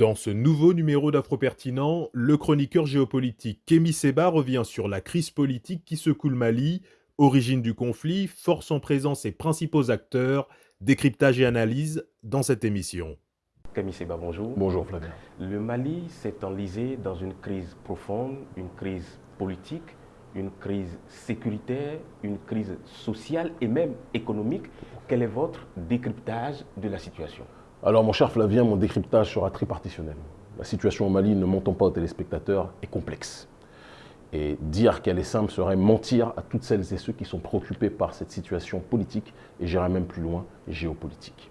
Dans ce nouveau numéro d'Afro-Pertinent, le chroniqueur géopolitique Kémy Seba revient sur la crise politique qui secoue le Mali, origine du conflit, force en présence et principaux acteurs, décryptage et analyse dans cette émission. Kémy Seba, bonjour. Bonjour Flavien. Le Mali s'est enlisé dans une crise profonde, une crise politique, une crise sécuritaire, une crise sociale et même économique. Quel est votre décryptage de la situation? Alors mon cher Flavien, mon décryptage sera tripartitionnel. La situation au Mali, ne montons pas aux téléspectateurs, est complexe. Et dire qu'elle est simple serait mentir à toutes celles et ceux qui sont préoccupés par cette situation politique, et j'irai même plus loin, géopolitique.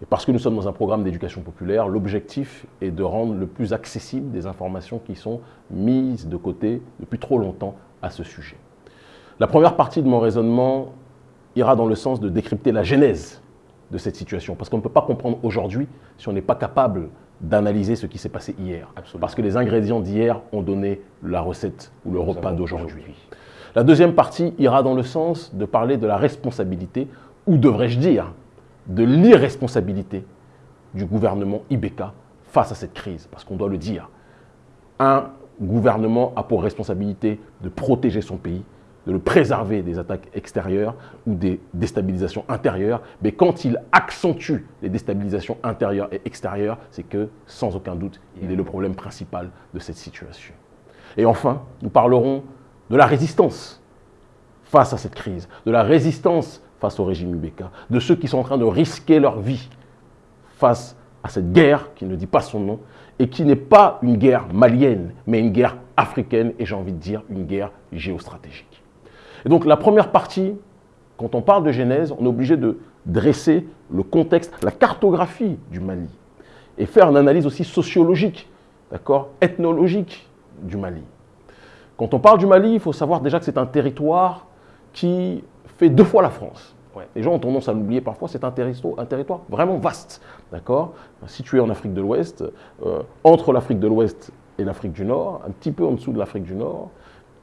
Et parce que nous sommes dans un programme d'éducation populaire, l'objectif est de rendre le plus accessible des informations qui sont mises de côté depuis trop longtemps à ce sujet. La première partie de mon raisonnement ira dans le sens de décrypter la genèse de cette situation. Parce qu'on ne peut pas comprendre aujourd'hui si on n'est pas capable d'analyser ce qui s'est passé hier. Parce que les ingrédients d'hier ont donné la recette ou le repas d'aujourd'hui. La deuxième partie ira dans le sens de parler de la responsabilité, ou devrais-je dire, de l'irresponsabilité du gouvernement Ibeka face à cette crise. Parce qu'on doit le dire, un gouvernement a pour responsabilité de protéger son pays, de le préserver des attaques extérieures ou des déstabilisations intérieures. Mais quand il accentue les déstabilisations intérieures et extérieures, c'est que, sans aucun doute, il est le problème principal de cette situation. Et enfin, nous parlerons de la résistance face à cette crise, de la résistance face au régime Ubeka, de ceux qui sont en train de risquer leur vie face à cette guerre qui ne dit pas son nom et qui n'est pas une guerre malienne, mais une guerre africaine et j'ai envie de dire une guerre géostratégique. Et donc la première partie, quand on parle de Genèse, on est obligé de dresser le contexte, la cartographie du Mali et faire une analyse aussi sociologique, d'accord, ethnologique du Mali. Quand on parle du Mali, il faut savoir déjà que c'est un territoire qui fait deux fois la France. Les gens ont tendance à l'oublier parfois, c'est un, un, territoire vraiment vaste, d'accord Situé en Afrique de l'Ouest, euh, entre l'Afrique de l'Ouest et l'Afrique du Nord, un petit peu en dessous de l'Afrique du Nord,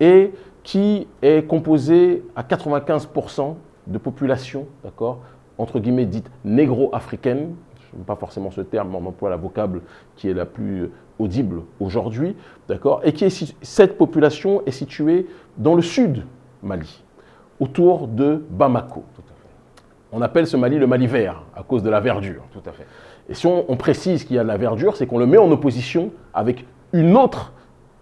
et qui est composé à 95% de population, d'accord, entre guillemets dite négro-africaine, je n'aime pas forcément ce terme, mais on emploie la vocable qui est la plus audible aujourd'hui, d'accord, et qui est, cette population est située dans le sud Mali, autour de Bamako. On appelle ce Mali le Mali vert, à cause de la verdure. Tout à fait. Et si on, on précise qu'il y a de la verdure, c'est qu'on le met en opposition avec une autre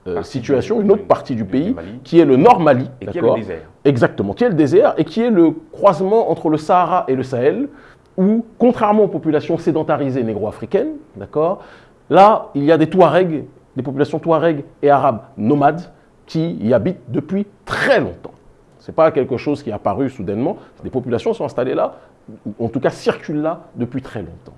euh, situation, une autre partie du pays, qui est le Nord Mali. Et qui est le désert. Exactement, qui est le désert et qui est le croisement entre le Sahara et le Sahel, où, contrairement aux populations sédentarisées négro-africaines, d'accord, là, il y a des Touaregs, des populations Touaregs et arabes nomades qui y habitent depuis très longtemps. Ce n'est pas quelque chose qui est apparu soudainement, des populations sont installées là, ou en tout cas circulent là depuis très longtemps.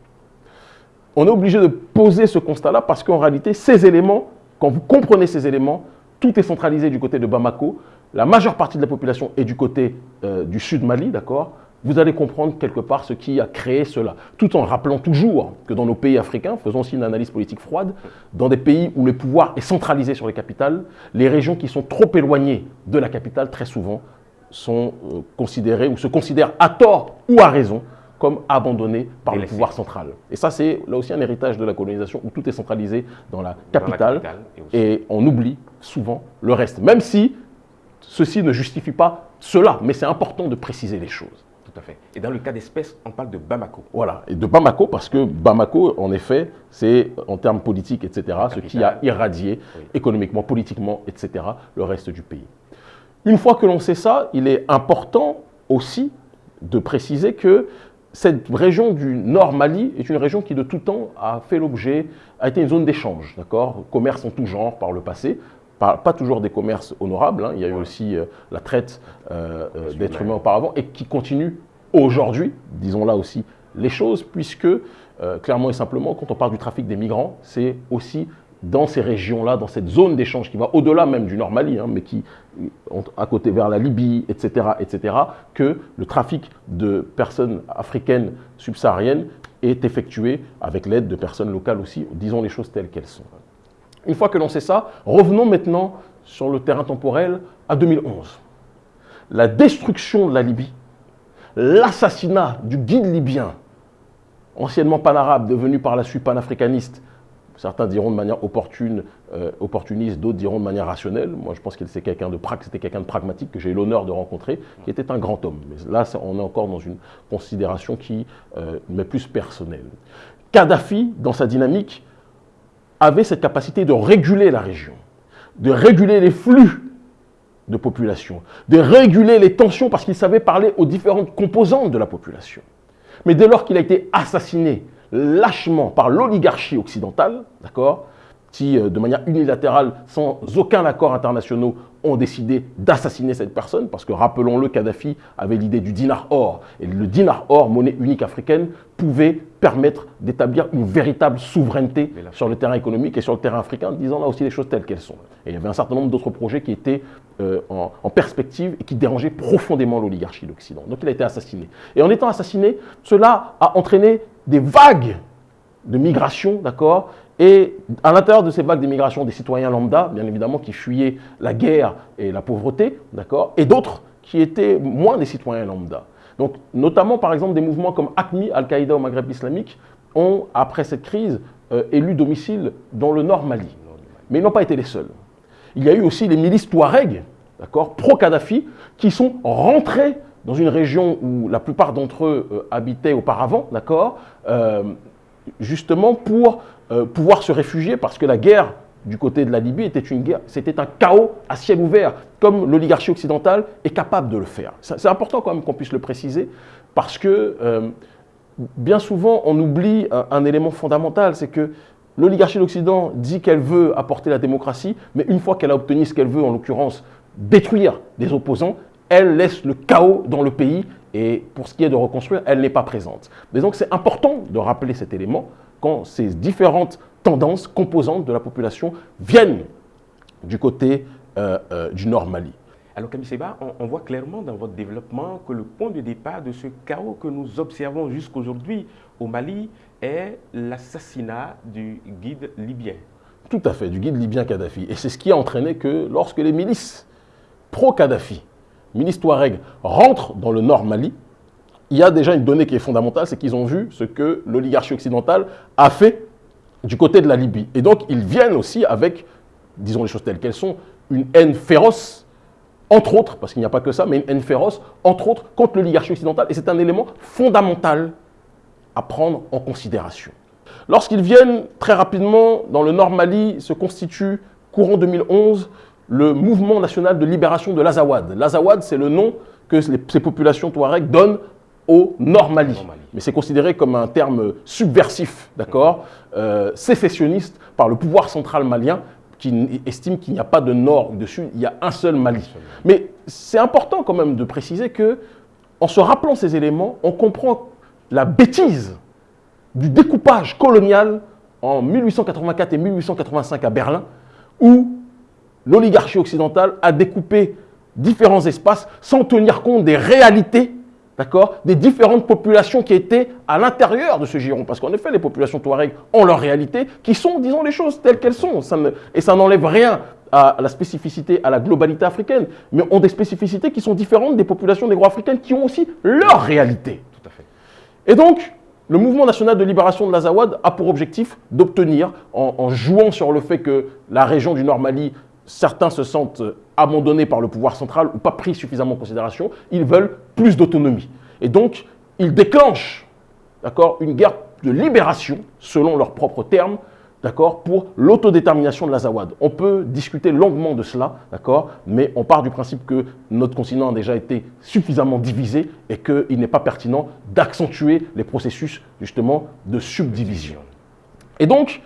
On est obligé de poser ce constat-là parce qu'en réalité, ces éléments quand vous comprenez ces éléments, tout est centralisé du côté de Bamako. La majeure partie de la population est du côté euh, du sud Mali, d'accord? Vous allez comprendre quelque part ce qui a créé cela. Tout en rappelant toujours que dans nos pays africains, faisons aussi une analyse politique froide, dans des pays où le pouvoir est centralisé sur les capitales, les régions qui sont trop éloignées de la capitale, très souvent, sont euh, considérées ou se considèrent à tort ou à raison comme abandonné par le pouvoir central. Et ça, c'est là aussi un héritage de la colonisation où tout est centralisé dans la capitale, et, on oublie souvent le reste. Même si ceci ne justifie pas cela, mais c'est important de préciser les choses. Tout à fait. Et dans le cas d'espèce, on parle de Bamako. Voilà, et de Bamako parce que Bamako, en effet, c'est en termes politiques, etc., ce qui a irradié économiquement, politiquement, etc., le reste du pays. Une fois que l'on sait ça, il est important aussi de préciser que cette région du nord Mali est une région qui de tout temps a fait l'objet, a été une zone d'échange, d'accord? Commerce en tout genre par le passé, pas, toujours des commerces honorables, hein. il y a eu aussi euh, la traite euh, euh, d'êtres humains auparavant et qui continue aujourd'hui, disons là aussi les choses, puisque clairement et simplement, quand on parle du trafic des migrants, c'est aussi dans ces régions-là, dans cette zone d'échange qui va au-delà même du Nord Mali, hein, mais qui, à côté vers la Libye, etc., etc., que le trafic de personnes africaines subsahariennes est effectué avec l'aide de personnes locales aussi, disons les choses telles qu'elles sont. Une fois que l'on sait ça, revenons maintenant sur le terrain temporel à 2011. La destruction de la Libye, l'assassinat du guide libyen, anciennement panarabe, devenu par la suite panafricaniste, Certains diront de manière opportune, euh, opportuniste, d'autres diront de manière rationnelle. Moi, je pense que c'était quelqu'un de, pragmatique que j'ai eu l'honneur de rencontrer, qui était un grand homme. Mais là, on est encore dans une considération qui euh, m'est plus personnelle. Kadhafi, dans sa dynamique, avait cette capacité de réguler la région, de réguler les flux de population, de réguler les tensions parce qu'il savait parler aux différentes composantes de la population. Mais dès lors qu'il a été assassiné lâchement par l'oligarchie occidentale, d'accord, qui, euh, de manière unilatérale, sans aucun accord international, ont décidé d'assassiner cette personne, parce que, rappelons-le, Kadhafi avait l'idée du dinar or. Et le dinar or, monnaie unique africaine, pouvait permettre d'établir une véritable souveraineté sur le terrain économique et sur le terrain africain, disant là aussi les choses telles qu'elles sont. Et il y avait un certain nombre d'autres projets qui étaient euh, en, en, perspective et qui dérangeaient profondément l'oligarchie d'Occident. Donc il a été assassiné. Et en étant assassiné, cela a entraîné des vagues de migration, d'accord Et à l'intérieur de ces vagues d'immigration, des citoyens lambda, bien évidemment, qui fuyaient la guerre et la pauvreté, d'accord Et d'autres qui étaient moins des citoyens lambda. Donc, notamment, par exemple, des mouvements comme ACMI, Al-Qaïda au Maghreb islamique, ont, après cette crise, euh, élu domicile dans le nord Mali. Mais ils n'ont pas été les seuls. Il y a eu aussi les milices Touareg, d'accord, pro-Kadhafi, qui sont rentrés dans une région où la plupart d'entre eux euh, habitaient auparavant, d'accord, euh, justement pour euh, pouvoir se réfugier parce que la guerre du côté de la Libye était une guerre, c'était un chaos à ciel ouvert, comme l'oligarchie occidentale est capable de le faire. C'est important quand même qu'on puisse le préciser, parce que bien souvent on oublie un, élément fondamental, c'est que l'oligarchie de l'Occident dit qu'elle veut apporter la démocratie, mais une fois qu'elle a obtenu ce qu'elle veut, en l'occurrence détruire des opposants, elle laisse le chaos dans le pays et pour ce qui est de reconstruire, elle n'est pas présente. Mais donc c'est important de rappeler cet élément quand ces différentes tendances, composantes de la population viennent du côté euh, euh, du Nord Mali. Alors Camille Seba, on, voit clairement dans votre développement que le point de départ de ce chaos que nous observons jusqu'aujourd'hui au Mali est l'assassinat du guide libyen. Tout à fait, du guide libyen Kadhafi. Et c'est ce qui a entraîné que lorsque les milices pro-Kadhafi milice Touareg rentre dans le nord Mali, il y a déjà une donnée qui est fondamentale, c'est qu'ils ont vu ce que l'oligarchie occidentale a fait du côté de la Libye. Et donc, ils viennent aussi avec, disons les choses telles qu'elles sont, une haine féroce, entre autres, parce qu'il n'y a pas que ça, mais une haine féroce, entre autres, contre l'oligarchie occidentale. Et c'est un élément fondamental à prendre en considération. Lorsqu'ils viennent, très rapidement, dans le nord Mali, se constitue, courant 2011, le mouvement national de libération de l'Azawad. L'Azawad, c'est le nom que ces populations touareg donnent au Nord Mali. Mais c'est considéré comme un terme subversif, d'accord euh, Sécessionniste par le pouvoir central malien qui estime qu'il n'y a pas de nord ou de sud, il y a un seul Mali. Mais c'est important quand même de préciser que, en se rappelant ces éléments, on comprend la bêtise du découpage colonial en 1884 et 1885 à Berlin, où l'oligarchie occidentale a découpé différents espaces sans tenir compte des réalités d'accord, des différentes populations qui étaient à l'intérieur de ce giron. Parce qu'en effet, les populations touareg ont leur réalité, qui sont, disons les choses telles qu'elles sont. et ça n'enlève rien à la spécificité, à la globalité africaine, mais ont des spécificités qui sont différentes des populations négro-africaines qui ont aussi leur réalité. Tout à fait. Et donc, le mouvement national de libération de l'Azawad a pour objectif d'obtenir, en, en, jouant sur le fait que la région du Nord Mali certains se sentent abandonnés par le pouvoir central ou pas pris suffisamment en considération, ils veulent plus d'autonomie. Et donc, ils déclenchent une guerre de libération, selon leurs propres termes, pour l'autodétermination de l'Azawad. On peut discuter longuement de cela, mais on part du principe que notre continent a déjà été suffisamment divisé et qu'il n'est pas pertinent d'accentuer les processus justement de subdivision. Et donc,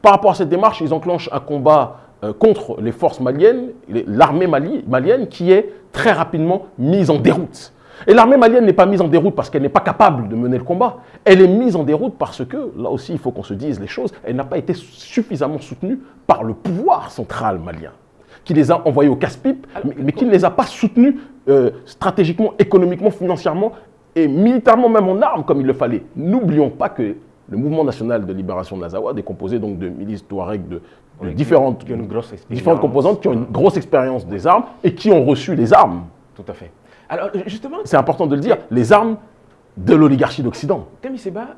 par rapport à cette démarche, ils enclenchent un combat euh, contre les forces maliennes, l'armée malienne qui est très rapidement mise en déroute. Et l'armée malienne n'est pas mise en déroute parce qu'elle n'est pas capable de mener le combat. Elle est mise en déroute parce que, là aussi il faut qu'on se dise les choses, elle n'a pas été suffisamment soutenue par le pouvoir central malien, qui les a envoyés au casse-pipe, mais, qui ne les a pas soutenus euh, stratégiquement, économiquement, financièrement et militairement même en armes comme il le fallait. N'oublions pas que le mouvement national de libération de l'Azawad est composé donc de milices touareg de différentes, différentes composantes qui ont une grosse expérience des armes et qui ont reçu les armes. Tout à fait. Alors, justement... C'est important de le dire, les armes de l'oligarchie d'Occident. Seba,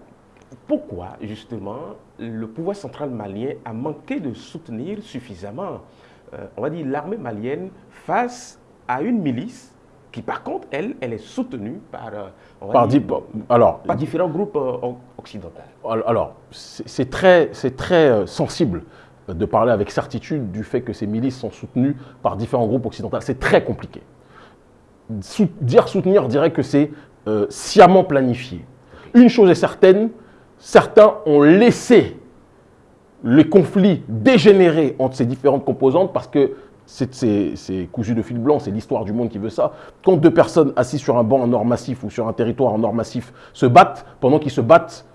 pourquoi justement le pouvoir central malien a manqué de soutenir suffisamment, euh, on va dire, l'armée malienne face à une milice qui par contre, elle, elle est soutenue par, euh, par, alors, par différents groupes euh, occidentaux. Alors, c'est très, très sensible de parler avec certitude du fait que ces milices sont soutenues par différents groupes occidentaux. C'est très compliqué. dire soutenir dirait que c'est sciemment planifié. Une chose est certaine, certains ont laissé les conflits dégénérer entre ces différentes composantes parce que c'est cousu de fil blanc, c'est l'histoire du monde qui veut ça. Quand deux personnes assises sur un banc en or massif ou sur un territoire en or massif se battent, pendant qu'ils se battent,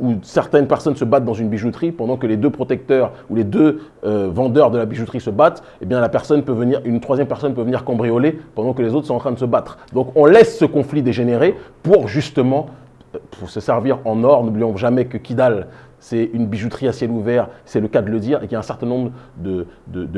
ou certaines personnes se battent dans une bijouterie, pendant que les deux protecteurs ou les deux euh, vendeurs de la bijouterie se battent, eh bien la personne peut venir, une troisième personne peut venir cambrioler pendant que les autres sont en train de se battre. Donc on laisse ce conflit dégénérer pour justement pour se servir en or. N'oublions jamais que Kidal, c'est une bijouterie à ciel ouvert, c'est le cas de le dire, et qu'il y a un certain nombre de,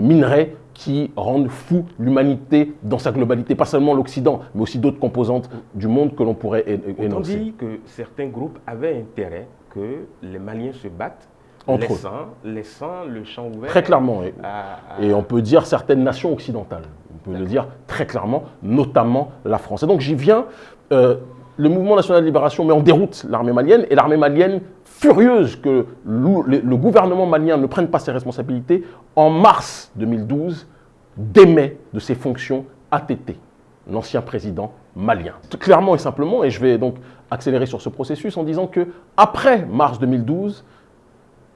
minerais qui rendent fou l'humanité dans sa globalité, pas seulement l'Occident, mais aussi d'autres composantes du monde que l'on pourrait énoncer. On dit que certains groupes avaient intérêt que les Maliens se battent Entre laissant, laissant le champ ouvert. Très clairement. Et, et on peut dire certaines nations occidentales. On peut le dire très clairement, notamment la France. Et donc j'y viens. Euh, le mouvement national de libération met en déroute l'armée malienne et l'armée malienne, furieuse que le, gouvernement malien ne prenne pas ses responsabilités, en mars 2012, démet de ses fonctions ATT, l'ancien président malien. Clairement et simplement, et je vais donc accélérer sur ce processus en disant que après mars 2012,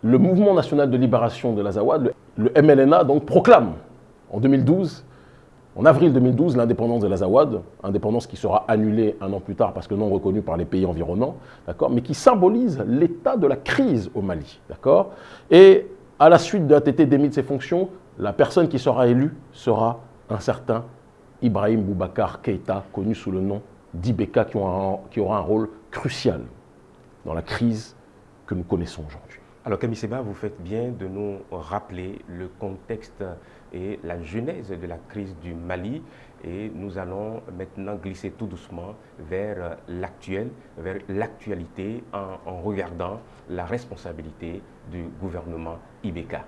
le mouvement national de libération de l'Azawad, le, le MLNA, donc proclame en 2012 en avril 2012, l'indépendance de l'Azawad, indépendance qui sera annulée un an plus tard parce que non reconnue par les pays environnants, mais qui symbolise l'état de la crise au Mali. Et à la suite de l'ATT démis de ses fonctions, la personne qui sera élue sera un certain Ibrahim Boubacar Keïta, connu sous le nom d'Ibeka, qui, aura un rôle crucial dans la crise que nous connaissons aujourd'hui. Alors Camille Seba, vous faites bien de nous rappeler le contexte et la genèse de la crise du Mali. Et nous allons maintenant glisser tout doucement vers l'actuel, vers l'actualité en, regardant la responsabilité du gouvernement Ibeka.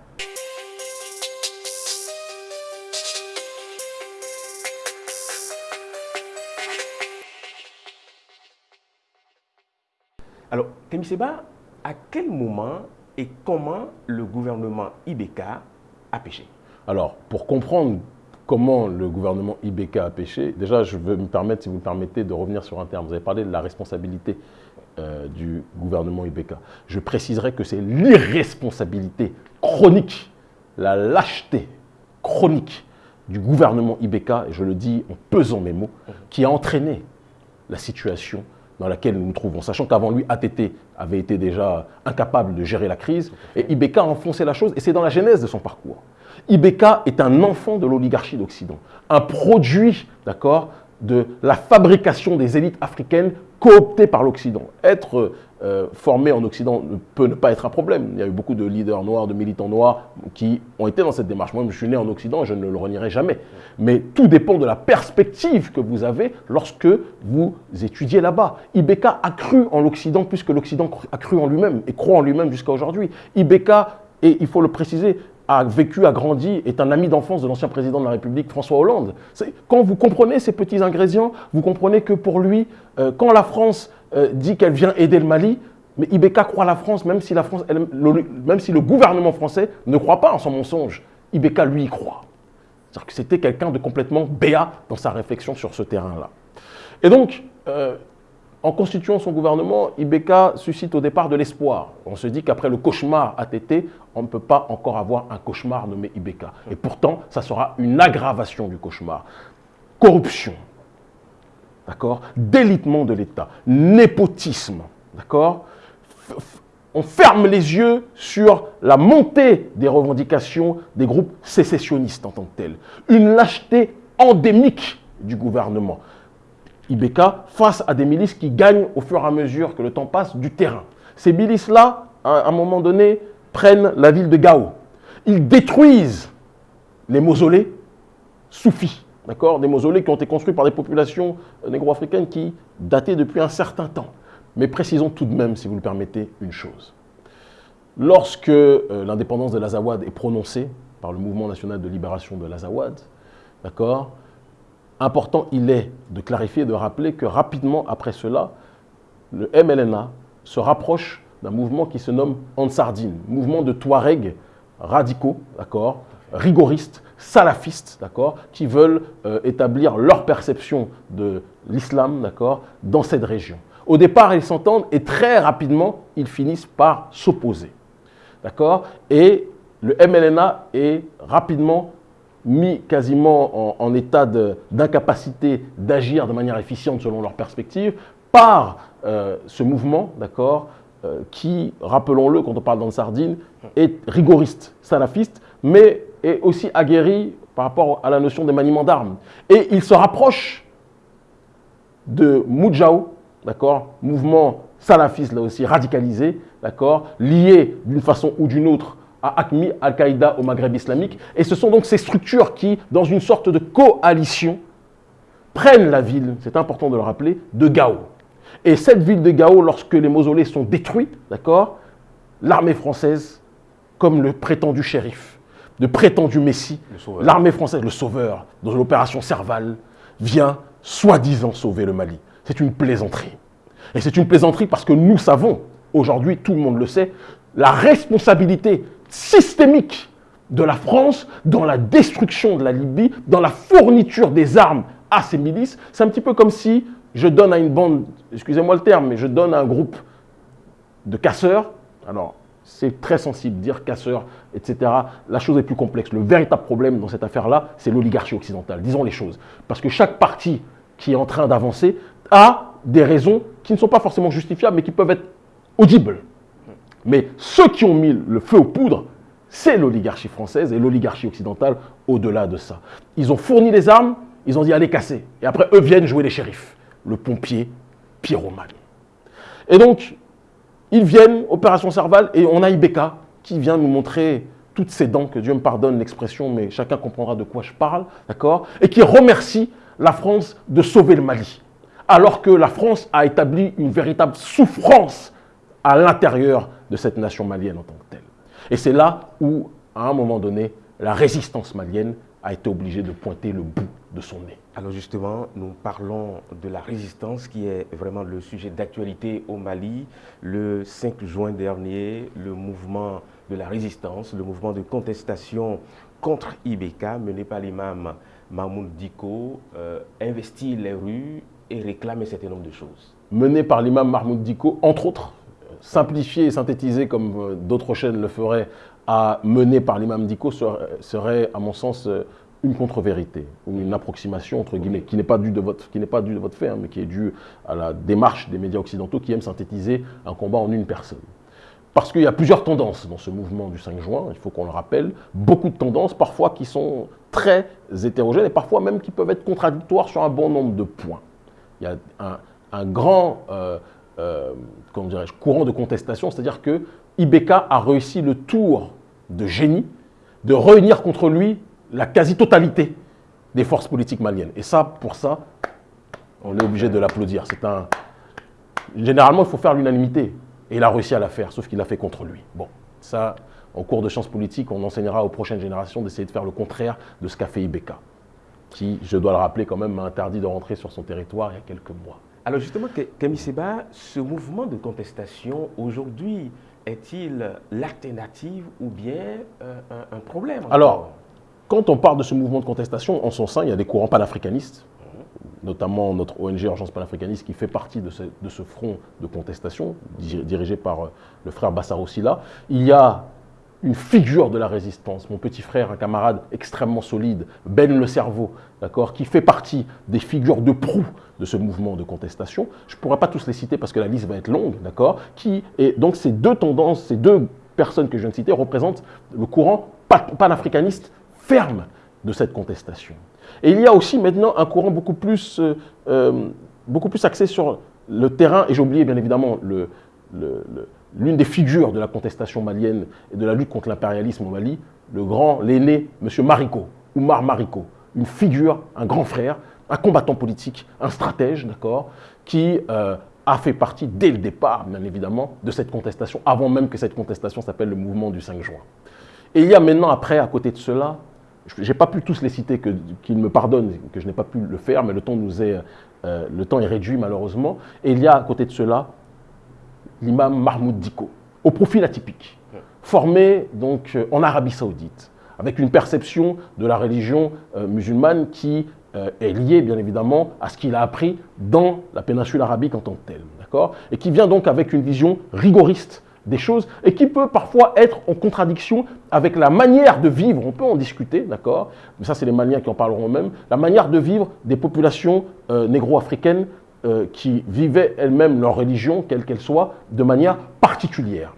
Alors, Seba, à quel moment et comment le gouvernement Ibeka a péché alors, pour comprendre comment le gouvernement IBK a péché, déjà, je veux me permettre, si vous me permettez, de revenir sur un terme. Vous avez parlé de la responsabilité euh, du gouvernement IBK. Je préciserai que c'est l'irresponsabilité chronique, la lâcheté chronique du gouvernement IBK, et je le dis en pesant mes mots, qui a entraîné la situation dans laquelle nous nous trouvons, sachant qu'avant lui, ATT avait été déjà incapable de gérer la crise, et IBK a enfoncé la chose, et c'est dans la genèse de son parcours. Ibeka est un enfant de l'oligarchie d'Occident, un produit d'accord, de la fabrication des élites africaines cooptées par l'Occident. Être euh, formé en Occident ne peut pas être un problème. Il y a eu beaucoup de leaders noirs, de militants noirs qui ont été dans cette démarche. Moi, je suis né en Occident et je ne le renierai jamais. Mais tout dépend de la perspective que vous avez lorsque vous étudiez là-bas. Ibeka a cru en l'Occident plus que l'Occident a cru en lui-même et croit en lui-même jusqu'à aujourd'hui. Ibeka, et il faut le préciser, a vécu, a grandi, est un ami d'enfance de l'ancien président de la République, François Hollande. Quand vous comprenez ces petits ingrédients, vous comprenez que pour lui, euh, quand la France euh, dit qu'elle vient aider le Mali, mais Ibeka croit la France, même si, la France le, même si le gouvernement français ne croit pas en son mensonge. Ibeka, lui, y croit. C'est-à-dire que c'était quelqu'un de complètement béat dans sa réflexion sur ce terrain-là. Et donc, euh, en constituant son gouvernement, Ibeka suscite au départ de l'espoir. On se dit qu'après le cauchemar ATT, on ne peut pas encore avoir un cauchemar nommé Ibeka. Et pourtant, ça sera une aggravation du cauchemar. Corruption, d'accord? Délitement de l'État, népotisme, d'accord? On ferme les yeux sur la montée des revendications des groupes sécessionnistes en tant que tels. Une lâcheté endémique du gouvernement. Ibeka face à des milices qui gagnent au fur et à mesure que le temps passe du terrain. Ces milices-là, à un moment donné, prennent la ville de Gao. Ils détruisent les mausolées soufis, d'accord Des mausolées qui ont été construits par des populations négro-africaines qui dataient depuis un certain temps. Mais précisons tout de même, si vous le permettez, une chose. Lorsque euh, l'indépendance de l'Azawad est prononcée par le Mouvement national de libération de l'Azawad, d'accord, important il est de clarifier et de rappeler que rapidement après cela, le MLNA se rapproche d'un mouvement qui se nomme Ansardine, mouvement de Touareg radicaux, d'accord, rigoristes, salafistes, d'accord, qui veulent euh, établir leur perception de l'islam, d'accord, dans cette région. Au départ, ils s'entendent et très rapidement, ils finissent par s'opposer, d'accord Et le MLNA est rapidement mis quasiment en, état d'incapacité d'agir de manière efficiente selon leur perspective par euh, ce mouvement, d'accord, euh, qui, rappelons-le, quand on parle d'Ansardine, est rigoriste, salafiste, mais est aussi aguerri par rapport à la notion de maniement d'armes. Et il se rapproche de Moudjaou, d'accord, mouvement salafiste là aussi radicalisé, d'accord, lié d'une façon ou d'une autre à ACMI, Al-Qaïda au Maghreb islamique. Et ce sont donc ces structures qui, dans une sorte de coalition, prennent la ville, c'est important de le rappeler, de Gao. Et cette ville de Gao, lorsque les mausolées sont détruits, d'accord, l'armée française, comme le prétendu shérif, le prétendu messie, l'armée française, le sauveur, dans l'opération Serval, vient soi-disant sauver le Mali. C'est une plaisanterie. Et c'est une plaisanterie parce que nous savons, aujourd'hui, tout le monde le sait, la responsabilité systémique de la France dans la destruction de la Libye, dans la fourniture des armes à ces milices. C'est un petit peu comme si je donne à une bande, excusez-moi le terme, mais je donne à un groupe de casseurs, alors c'est très sensible, dire casseurs, etc. La chose est plus complexe. Le véritable problème dans cette affaire-là, c'est l'oligarchie occidentale. Disons les choses. Parce que chaque parti qui est en train d'avancer a des raisons qui ne sont pas forcément justifiables, mais qui peuvent être audibles. Mais ceux qui ont mis le feu aux poudres, c'est l'oligarchie française et l'oligarchie occidentale au-delà de ça. Ils ont fourni les armes, ils ont dit allez casser. Et après, eux viennent jouer les shérifs le pompier pyromane. Et donc, ils viennent, opération Serval, et on a Ibeka qui vient nous montrer toutes ses dents, que Dieu me pardonne l'expression, mais chacun comprendra de quoi je parle, d'accord? Et qui remercie la France de sauver le Mali, alors que la France a établi une véritable souffrance à l'intérieur de cette nation malienne en tant que telle. Et c'est là où, à un moment donné, la résistance malienne a été obligée de pointer le bout de son nez. Alors justement, nous parlons de la résistance qui est vraiment le sujet d'actualité au Mali. Le 5 juin dernier, le mouvement de la résistance, le mouvement de contestation contre Ibeka, mené par l'imam Mahmoud Diko, euh, investit les rues et réclame un certain nombre de choses. Mené par l'imam Mahmoud Diko, entre autres, simplifié et synthétisé comme euh, d'autres chaînes le feraient, à mener par l'imam Diko serait, à mon sens, euh, une contre-vérité ou une approximation, entre guillemets, qui n'est pas due de votre, qui n'est pas due de votre fait, hein, mais qui est due à la démarche des médias occidentaux qui aiment synthétiser un combat en une personne. Parce qu'il y a plusieurs tendances dans ce mouvement du 5 juin, il faut qu'on le rappelle, beaucoup de tendances, parfois qui sont très hétérogènes et parfois même qui peuvent être contradictoires sur un bon nombre de points. Il y a un, grand euh, euh, courant de contestation, c'est-à-dire que Ibeka a réussi le tour de génie de réunir contre lui la quasi-totalité des forces politiques maliennes. Et ça, pour ça, on est obligé de l'applaudir. C'est un... Généralement, il faut faire l'unanimité. Et il a réussi à la faire, sauf qu'il l'a fait contre lui. Bon, ça, en cours de sciences politiques, on enseignera aux prochaines générations d'essayer de faire le contraire de ce qu'a fait Ibeka, qui, je dois le rappeler quand même, m'a interdit de rentrer sur son territoire il y a quelques mois. Alors justement, Camille Seba, ce mouvement de contestation, aujourd'hui, est-il l'alternative ou bien euh, un, problème Alors, quand on parle de ce mouvement de contestation, en son sein, il y a des courants panafricanistes, notamment notre ONG Urgence panafricaniste qui fait partie de ce, front de contestation, dirigé par euh, le frère Bassaro Silla. Il y a une figure de la résistance, mon petit frère, un camarade extrêmement solide, Ben le cerveau, d'accord, qui fait partie des figures de proue de ce mouvement de contestation. Je ne pourrais pas tous les citer parce que la liste va être longue, d'accord, qui et donc ces deux tendances, ces deux personnes que je viens de citer représentent le courant panafricaniste ferme de cette contestation. Et il y a aussi maintenant un courant beaucoup plus, euh, euh, beaucoup plus axé sur le terrain, et j'ai oublié bien évidemment l'une des figures de la contestation malienne et de la lutte contre l'impérialisme au Mali, le grand, l'aîné, M. Mariko, Oumar Mariko, une figure, un grand frère, un combattant politique, un stratège, d'accord, qui euh, a fait partie dès le départ, bien évidemment, de cette contestation, avant même que cette contestation s'appelle le mouvement du 5 juin. Et il y a maintenant, après, à côté de cela, je n'ai pas pu tous les citer, qu'ils me pardonnent, que je n'ai pas pu le faire, mais le temps, nous est, euh, le temps est réduit malheureusement. Et il y a à côté de cela l'imam Mahmoud Diko, au profil atypique, formé donc euh, en Arabie Saoudite, avec une perception de la religion euh, musulmane qui est liée bien évidemment à ce qu'il a appris dans la péninsule arabique en tant que telle, Et qui vient donc avec une vision rigoriste des choses et qui peut parfois être en contradiction avec la manière de vivre, on peut en discuter, d'accord? Mais ça, c'est les Maliens qui en parleront eux-mêmes, la manière de vivre des populations euh, négro-africaines euh, qui vivaient elles-mêmes leur religion, quelle qu'elle soit, de manière particulière.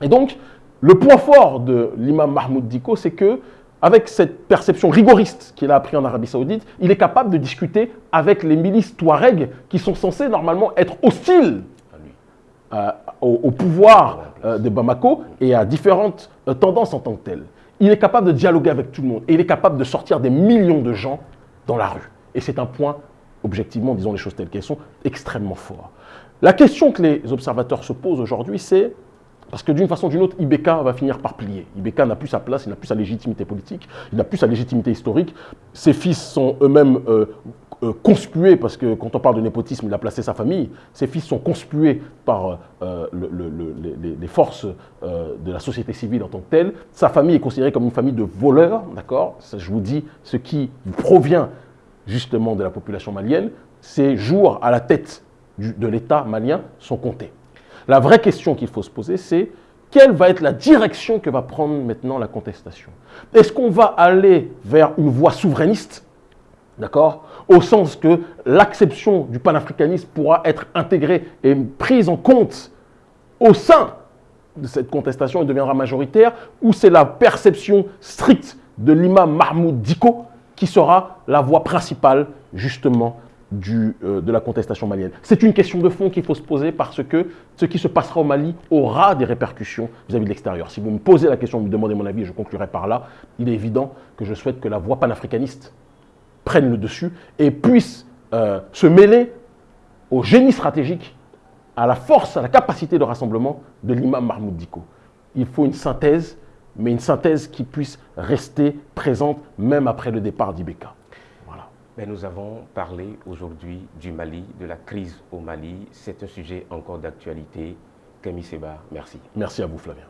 Et donc, le point fort de l'imam Mahmoud Diko, c'est que avec cette perception rigoriste qu'il a appris en Arabie Saoudite, il est capable de discuter avec les milices Touareg qui sont censées normalement être hostiles euh, au, pouvoir euh, de Bamako et à différentes euh, tendances en tant que telles. Il est capable de dialoguer avec tout le monde et il est capable de sortir des millions de gens dans la rue. Et c'est un point, objectivement, disons les choses telles qu'elles sont, extrêmement fort. La question que les observateurs se posent aujourd'hui, c'est parce que d'une façon ou d'une autre, Ibeka va finir par plier. Ibeka n'a plus sa place, il n'a plus sa légitimité politique, il n'a plus sa légitimité historique. Ses fils sont eux-mêmes euh, conspués, parce que quand on parle de népotisme, il a placé sa famille, ses fils sont conspués par euh, les, forces euh, de la société civile en tant que telle. Sa famille est considérée comme une famille de voleurs, d'accord? Je vous dis ce qui provient justement de la population malienne. Ses jours à la tête de l'État malien sont comptés. La vraie question qu'il faut se poser, c'est quelle va être la direction que va prendre maintenant la contestation? Est-ce qu'on va aller vers une voie souverainiste D'accord Au sens que l'acception du panafricanisme pourra être intégrée et prise en compte au sein de cette contestation et deviendra majoritaire, ou c'est la perception stricte de l'imam Mahmoud Diko qui sera la voie principale, justement, du, euh, de la contestation malienne. C'est une question de fond qu'il faut se poser parce que ce qui se passera au Mali aura des répercussions vis-à-vis de l'extérieur. Si vous me posez la question, vous me demandez mon avis, je conclurai par là, il est évident que je souhaite que la voie panafricaniste prenne le dessus et puisse euh, se mêler au génie stratégique, à la force, à la capacité de rassemblement de l'imam Mahmoud Diko. Il faut une synthèse, mais une synthèse qui puisse rester présente même après le départ d'Ibeka. Voilà. Mais nous avons parlé aujourd'hui du Mali, de la crise au Mali. C'est un sujet encore d'actualité. Camille Seba, merci. Merci à vous Flavien.